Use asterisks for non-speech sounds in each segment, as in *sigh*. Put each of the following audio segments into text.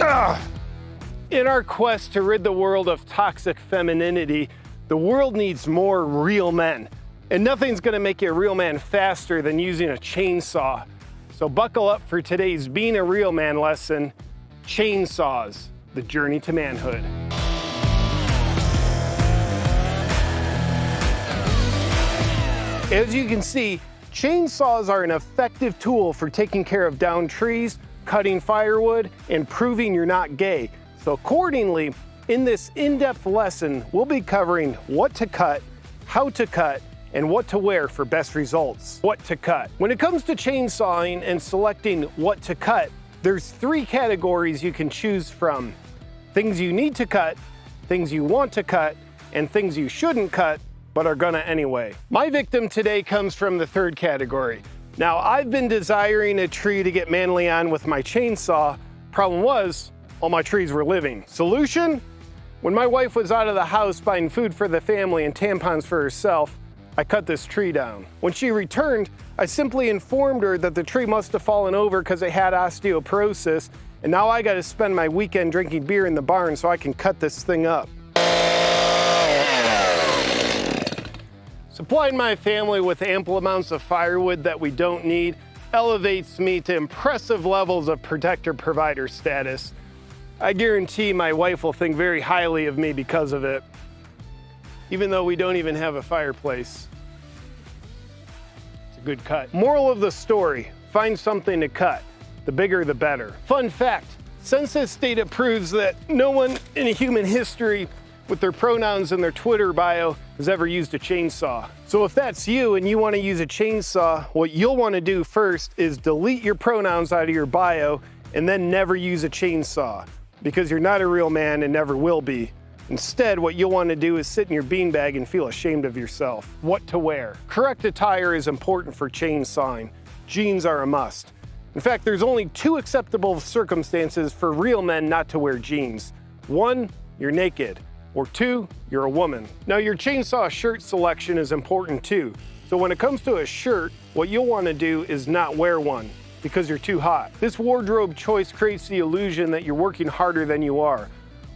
Ah! In our quest to rid the world of toxic femininity, the world needs more real men. And nothing's gonna make you a real man faster than using a chainsaw. So buckle up for today's Being a Real Man lesson, Chainsaws, the Journey to Manhood. As you can see, chainsaws are an effective tool for taking care of downed trees, cutting firewood, and proving you're not gay. So accordingly, in this in-depth lesson, we'll be covering what to cut, how to cut, and what to wear for best results. What to cut. When it comes to chainsawing and selecting what to cut, there's three categories you can choose from. Things you need to cut, things you want to cut, and things you shouldn't cut but are gonna anyway. My victim today comes from the third category. Now, I've been desiring a tree to get manly on with my chainsaw. Problem was, all my trees were living. Solution? When my wife was out of the house buying food for the family and tampons for herself, I cut this tree down. When she returned, I simply informed her that the tree must have fallen over because it had osteoporosis, and now I gotta spend my weekend drinking beer in the barn so I can cut this thing up. Supplying my family with ample amounts of firewood that we don't need elevates me to impressive levels of protector provider status. I guarantee my wife will think very highly of me because of it, even though we don't even have a fireplace. It's a good cut. Moral of the story, find something to cut. The bigger, the better. Fun fact, census data proves that no one in human history with their pronouns in their Twitter bio has ever used a chainsaw. So if that's you and you wanna use a chainsaw, what you'll wanna do first is delete your pronouns out of your bio and then never use a chainsaw because you're not a real man and never will be. Instead, what you'll want to do is sit in your beanbag and feel ashamed of yourself. What to wear. Correct attire is important for chainsawing. Jeans are a must. In fact, there's only two acceptable circumstances for real men not to wear jeans. One, you're naked or two, you're a woman. Now your chainsaw shirt selection is important too. So when it comes to a shirt, what you'll wanna do is not wear one because you're too hot. This wardrobe choice creates the illusion that you're working harder than you are,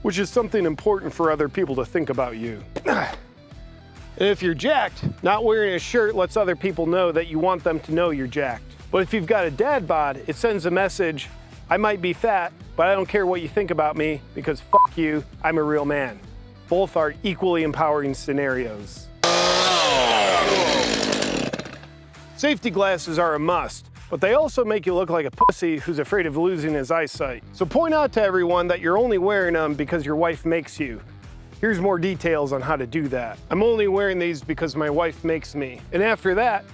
which is something important for other people to think about you. and *clears throat* if you're jacked, not wearing a shirt lets other people know that you want them to know you're jacked. But if you've got a dad bod, it sends a message, I might be fat, but I don't care what you think about me because fuck you, I'm a real man. Both are equally empowering scenarios. Safety glasses are a must, but they also make you look like a pussy who's afraid of losing his eyesight. So point out to everyone that you're only wearing them because your wife makes you. Here's more details on how to do that. I'm only wearing these because my wife makes me. And after that,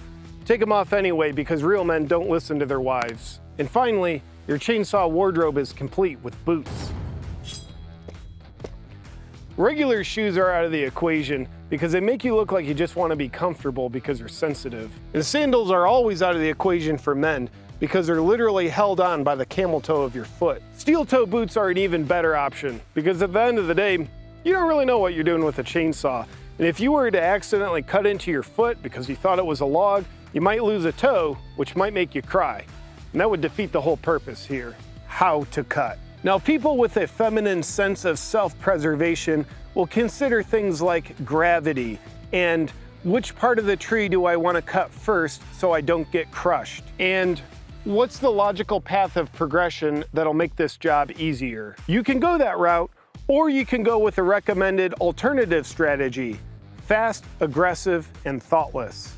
take them off anyway because real men don't listen to their wives. And finally, your chainsaw wardrobe is complete with boots. Regular shoes are out of the equation because they make you look like you just want to be comfortable because you're sensitive. And sandals are always out of the equation for men because they're literally held on by the camel toe of your foot. Steel toe boots are an even better option because at the end of the day, you don't really know what you're doing with a chainsaw. And if you were to accidentally cut into your foot because you thought it was a log, you might lose a toe, which might make you cry. And that would defeat the whole purpose here. How to cut. Now, people with a feminine sense of self-preservation will consider things like gravity and which part of the tree do I want to cut first so I don't get crushed? And what's the logical path of progression that'll make this job easier? You can go that route, or you can go with a recommended alternative strategy, fast, aggressive, and thoughtless.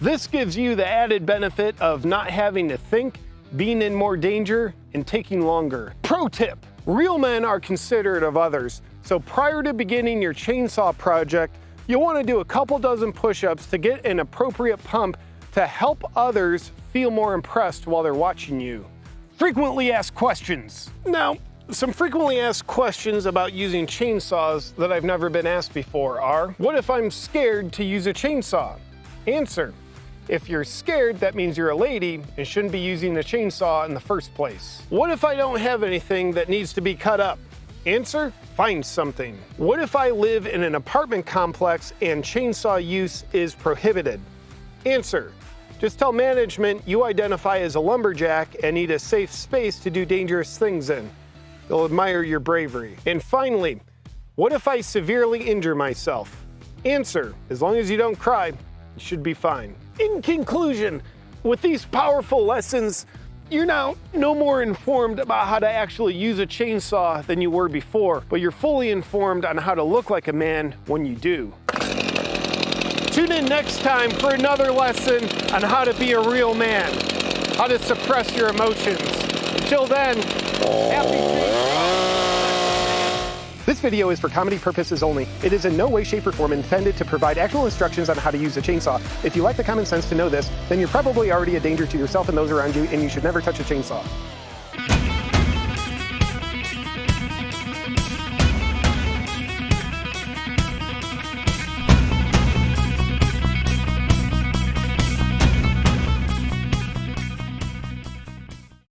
This gives you the added benefit of not having to think being in more danger, and taking longer. Pro tip, real men are considerate of others, so prior to beginning your chainsaw project, you'll want to do a couple dozen push-ups to get an appropriate pump to help others feel more impressed while they're watching you. Frequently asked questions. Now, some frequently asked questions about using chainsaws that I've never been asked before are, what if I'm scared to use a chainsaw? Answer, if you're scared, that means you're a lady and shouldn't be using the chainsaw in the first place. What if I don't have anything that needs to be cut up? Answer, find something. What if I live in an apartment complex and chainsaw use is prohibited? Answer, just tell management you identify as a lumberjack and need a safe space to do dangerous things in. They'll admire your bravery. And finally, what if I severely injure myself? Answer, as long as you don't cry, you should be fine. In conclusion, with these powerful lessons, you're now no more informed about how to actually use a chainsaw than you were before, but you're fully informed on how to look like a man when you do. Tune in next time for another lesson on how to be a real man, how to suppress your emotions. Until then, happy this video is for comedy purposes only. It is in no way, shape, or form intended to provide actual instructions on how to use a chainsaw. If you lack the common sense to know this, then you're probably already a danger to yourself and those around you, and you should never touch a chainsaw.